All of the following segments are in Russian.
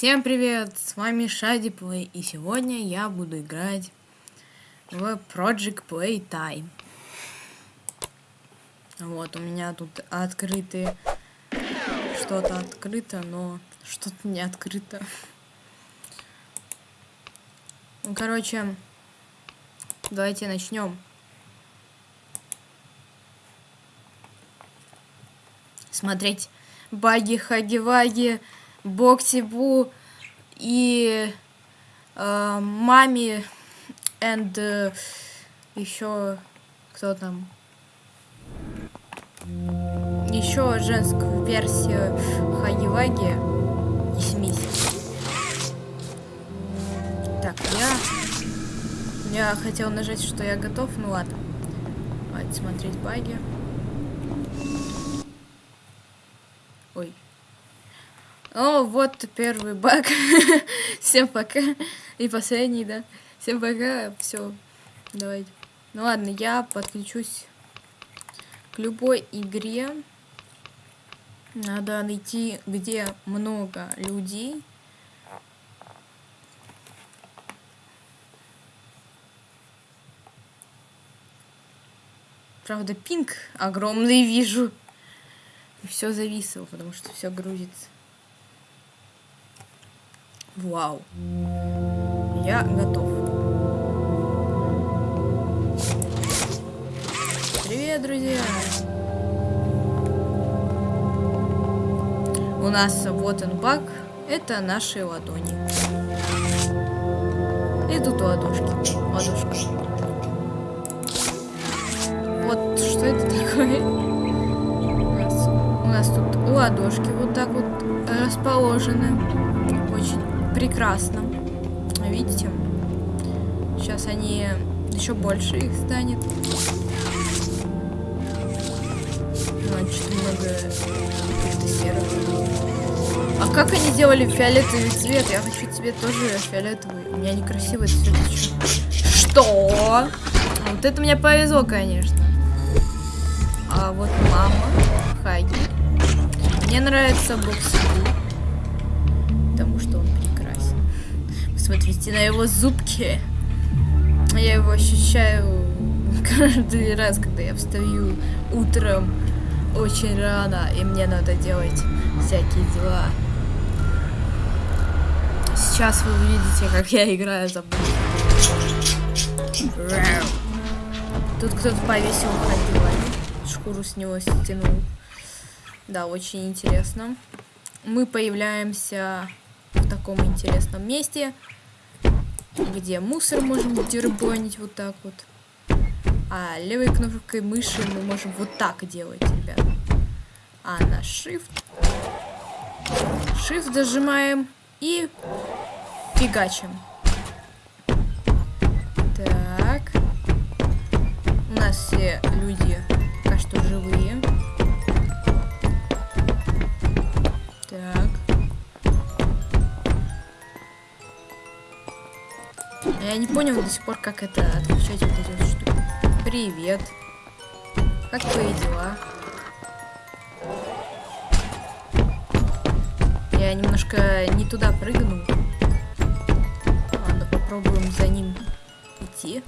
Всем привет, с вами Плей, и сегодня я буду играть в Project Playtime. Вот, у меня тут открыты... Что-то открыто, но что-то не открыто. Ну, короче, давайте начнем. Смотреть баги, хаги-ваги, боксибу и э, маме and э, еще кто там еще женскую версию хаги-ваги и смесь. Так, я я хотел нажать, что я готов, ну ладно. Давайте смотреть баги. Ой. О, вот первый баг. Всем пока. И последний, да. Всем пока. Все. Давайте. Ну ладно, я подключусь к любой игре. Надо найти, где много людей. Правда, пинг огромный вижу. Все зависло, потому что все грузится. Вау. Я готов. Привет, друзья! У нас вот он баг. Это наши ладони. И тут ладошки. Ладошка. Вот что это такое? У нас, у нас тут ладошки вот так вот расположены. Прекрасно. Видите? Сейчас они еще больше их станет. Значит, много серых. А как они делали фиолетовый цвет? Я хочу цвет тоже фиолетовый. У меня некрасивый цвет. Что? Вот это мне повезло, конечно. А вот мама, Хаги. Мне нравится бокс. Смотрите на его зубки. Я его ощущаю каждый раз, когда я встаю утром очень рано, и мне надо делать всякие дела. Сейчас вы увидите, как я играю за Тут кто-то повесил ходил, шкуру с него стянул. Да, очень интересно. Мы появляемся в таком интересном месте где мусор можем дербанить вот так вот. А левой кнопкой мыши мы можем вот так делать, ребят. А на Shift... Shift дожимаем и фигачим. Так. У нас все люди Я не понял до сих пор, как это отключать вот эти вот штуки. Привет. Как твои дела? Я немножко не туда прыгнул. Ладно, попробуем за ним идти.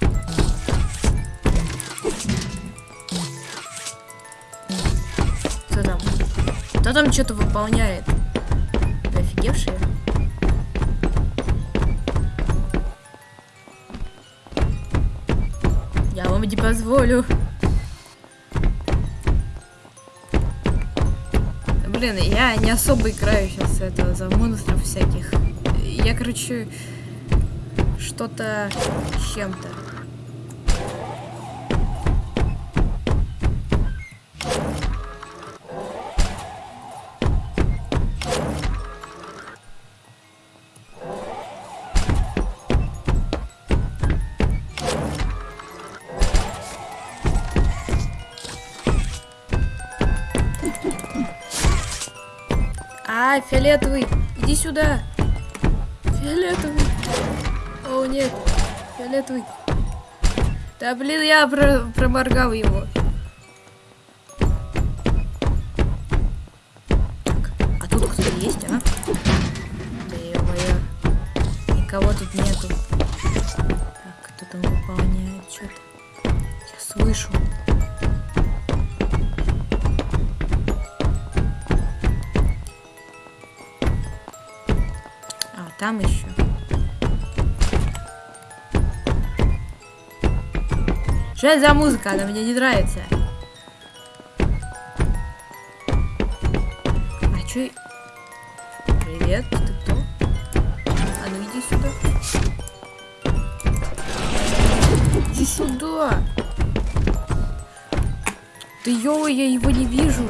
Кто там? Кто там что-то выполняет? Вы офигевшие? Не позволю. Блин, я не особо играю сейчас это за монстров всяких. Я, короче, что-то чем-то. А, фиолетовый, иди сюда. Фиолетовый. О, нет. Фиолетовый. Да, блин, я про проморгал его. Так, а тут кто-то есть, а? Да его Никого тут нету. Так, кто там выполняет что-то? Я слышу. Там еще. Что это за музыка? Она мне не нравится. А чё... Привет, ты кто? А ну иди сюда. Иди сюда. Да ё, я его не вижу.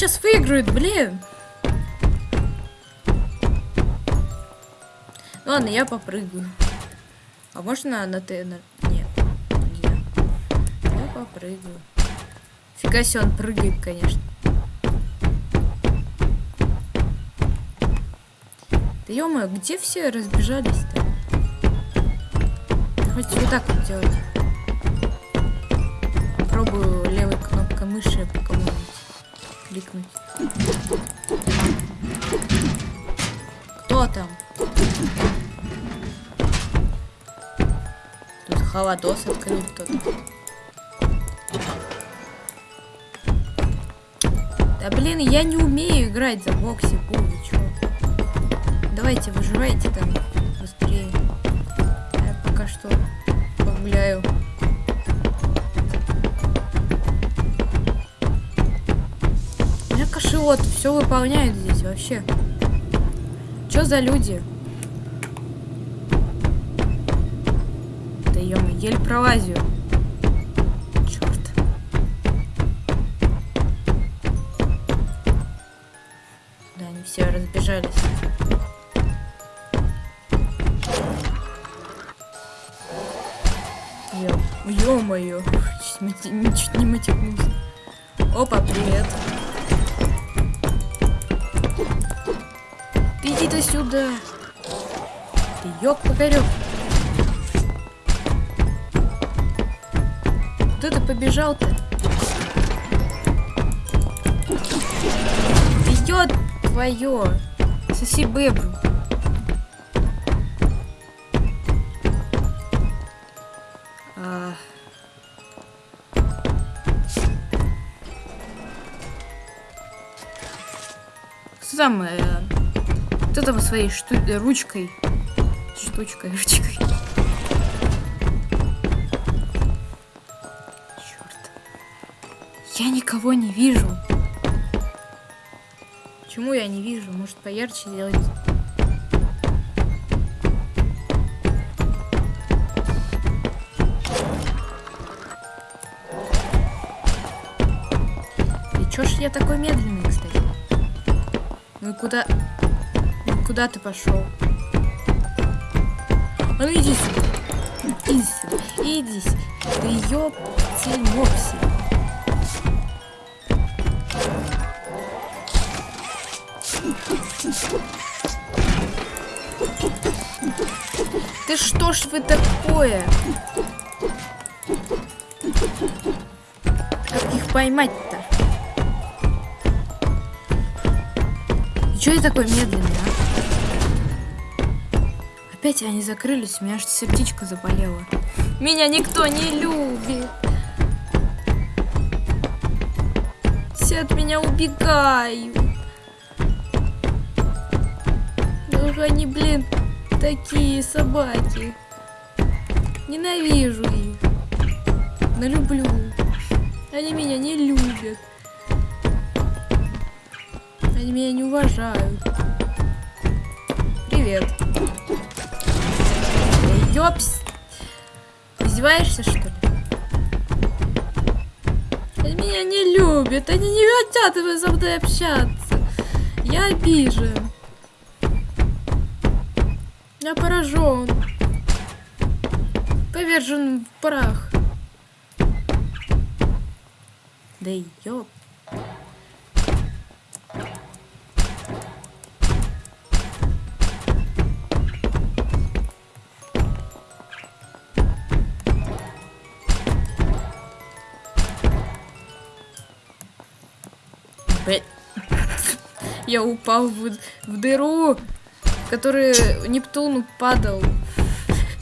Сейчас выиграют, блин. Ладно, я попрыгаю. А можно на Т? Нет, нельзя. Я попрыгаю. Фига себе, он прыгает, конечно. Да ё где все разбежались-то? Хоть вот так вот делать. Попробую левой кнопкой мыши кликнуть. Кто там? Тут холодос открыл кто-то. Да блин, я не умею играть за бокси, вы чё? Давайте, выживайте там быстрее. Я пока что погуляю. Кошелот все выполняют здесь вообще. Чё за люди? Да ё еле пролазю. Черт. Да, они все разбежались. Ё-моё. Чуть не- матекнулся. Опа, привет. Иди-то сюда. Ты ёк-покорёк. Куда ты побежал-то? Ё твоё. Соси бэбру. А. Там? э, Кто там своей шту... э, ручкой? Штучкой, ручкой. Черт. Я никого не вижу. Почему я не вижу? Может поярче сделать? И чё я такой медленный, кстати? Ну куда... Куда ты пошел? А ну иди сюда. Иди сюда. Иди сюда. Да ёптель мопси. Ты что ж вы такое? Как их поймать-то? Чё я такой медленный, а? Опять они закрылись, у меня аж сердечко заболело. Меня никто не любит. Все от меня убегают. Ах, они, блин, такие собаки. Ненавижу их. Но люблю. Они меня не любят. Они меня не уважают. Привет. Ёпс. Издеваешься, что ли? Они меня не любят. Они не хотят со мной общаться. Я обижен. Я поражен. Повержен в прах. Да ёп. Я упал в, в дыру, в которую Нептун падал.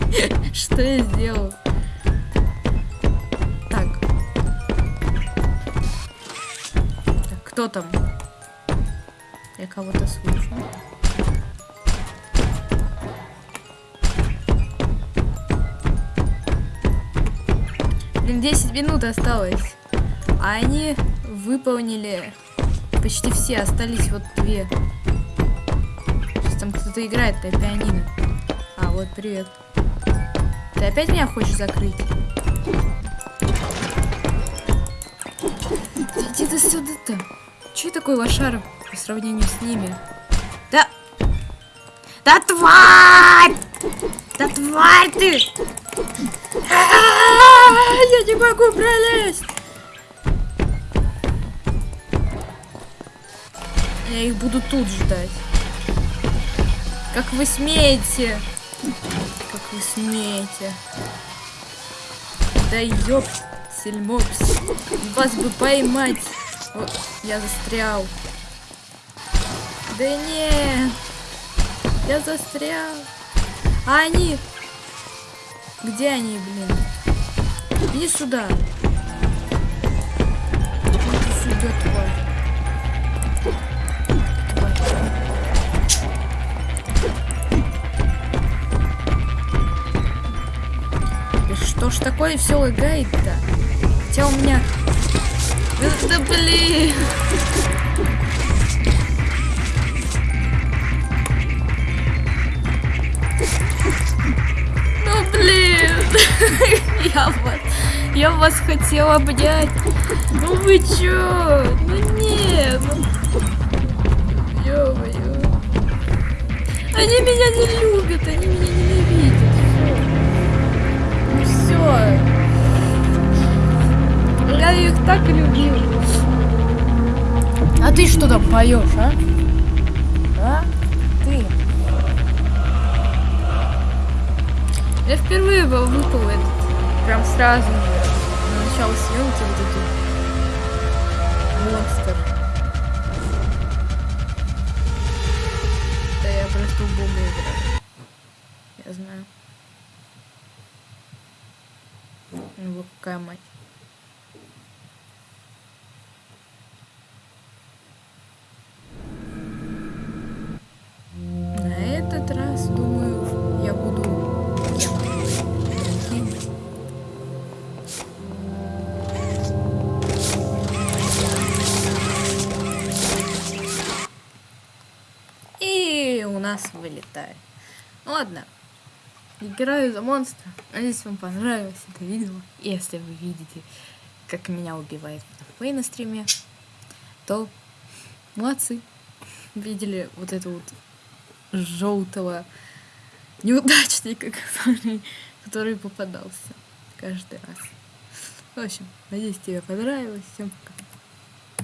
Что я сделал? Так. Кто там? Я кого-то слышу. Блин, 10 минут осталось. А они выполнили почти все. Остались вот две. Сейчас там кто-то играет на пианино. А, вот, привет. Ты опять меня хочешь закрыть? Иди ты сюда-то. Че такой лошар по сравнению с ними? Да... Да тварь! Да тварь ты! Я не могу пролезть! Я их буду тут ждать. Как вы смеете? Как вы смеете? Да ёп, сельмопс. Вас бы поймать. Вот, я застрял. Да не. Я застрял. А они? Где они, блин? Иди сюда. Иди сюда, тварь. Ж такое все лагает-то? Хотя у меня... Да блин! Ну блин! Я вас... Я вас хотела обнять. Ну вы чё? Ну нет. Ну... Ё-моё. Они меня не любят, они меня ненавидят. Я их так любил. А ты что там поешь, а? А? Ты. Я впервые был выпал этот. Прям сразу. На начало съемки вот эту. Монстр. Да я просто в играю. Я знаю. Ну, какая мать. На этот раз, думаю, я буду. И у нас вылетает. Ладно. Играю за монстра. Надеюсь, вам понравилось это видео. Если вы видите, как меня убивает Фэй на стриме, то молодцы. Видели вот это вот желтого неудачника, который, который попадался каждый раз. В общем, надеюсь, тебе понравилось. Всем пока.